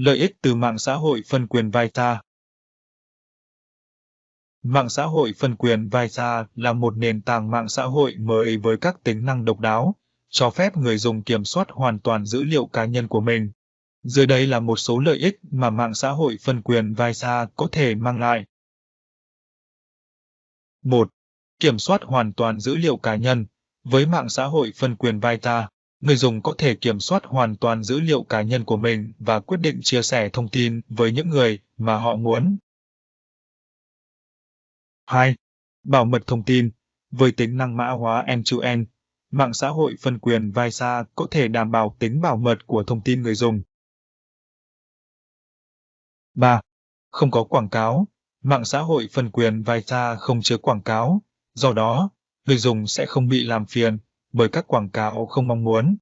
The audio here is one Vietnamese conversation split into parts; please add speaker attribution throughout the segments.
Speaker 1: Lợi ích từ mạng xã hội phân quyền Vita Mạng xã hội phân quyền Vita là một nền tảng mạng xã hội mới với các tính năng độc đáo, cho phép người dùng kiểm soát hoàn toàn dữ liệu cá nhân của mình. Dưới đây là một số lợi ích mà mạng xã hội phân quyền Vita có thể mang lại. 1. Kiểm soát hoàn toàn dữ liệu cá nhân. Với mạng xã hội phân quyền Vita, người dùng có thể kiểm soát hoàn toàn dữ liệu cá nhân của mình và quyết định chia sẻ thông tin với những người mà họ muốn. 2. Bảo mật thông tin. Với tính năng mã hóa end-to-end, mạng xã hội phân quyền Visa có thể đảm bảo tính bảo mật của thông tin người dùng. 3. Không có quảng cáo. Mạng xã hội phân quyền Vita không chứa quảng cáo, do đó, người dùng sẽ không bị làm phiền bởi các quảng cáo không mong muốn.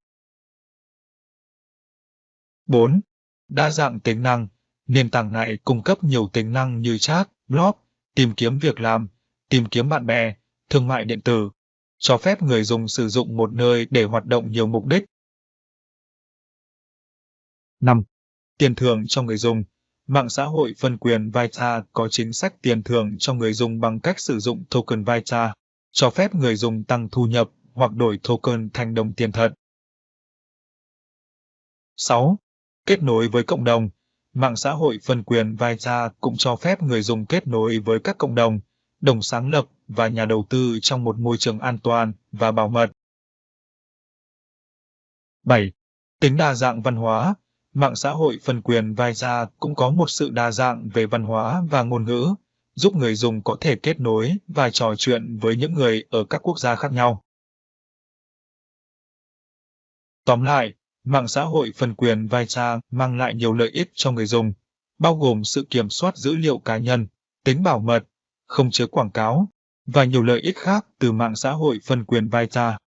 Speaker 1: 4. Đa dạng tính năng. Nền tảng này cung cấp nhiều tính năng như chat, blog, tìm kiếm việc làm, tìm kiếm bạn bè, thương mại điện tử, cho phép người dùng sử dụng một nơi để hoạt động nhiều mục đích. 5. Tiền thưởng cho người dùng Mạng xã hội phân quyền Vita có chính sách tiền thưởng cho người dùng bằng cách sử dụng token Vita, cho phép người dùng tăng thu nhập hoặc đổi token thành đồng tiền thật. 6. Kết nối với cộng đồng Mạng xã hội phân quyền Vita cũng cho phép người dùng kết nối với các cộng đồng, đồng sáng lập và nhà đầu tư trong một môi trường an toàn và bảo mật. 7. Tính đa dạng văn hóa Mạng xã hội phân quyền Visa cũng có một sự đa dạng về văn hóa và ngôn ngữ, giúp người dùng có thể kết nối và trò chuyện với những người ở các quốc gia khác nhau. Tóm lại, mạng xã hội phần quyền Visa mang lại nhiều lợi ích cho người dùng, bao gồm sự kiểm soát dữ liệu cá nhân, tính bảo mật, không chứa quảng cáo, và nhiều lợi ích khác từ mạng xã hội phân quyền Vita.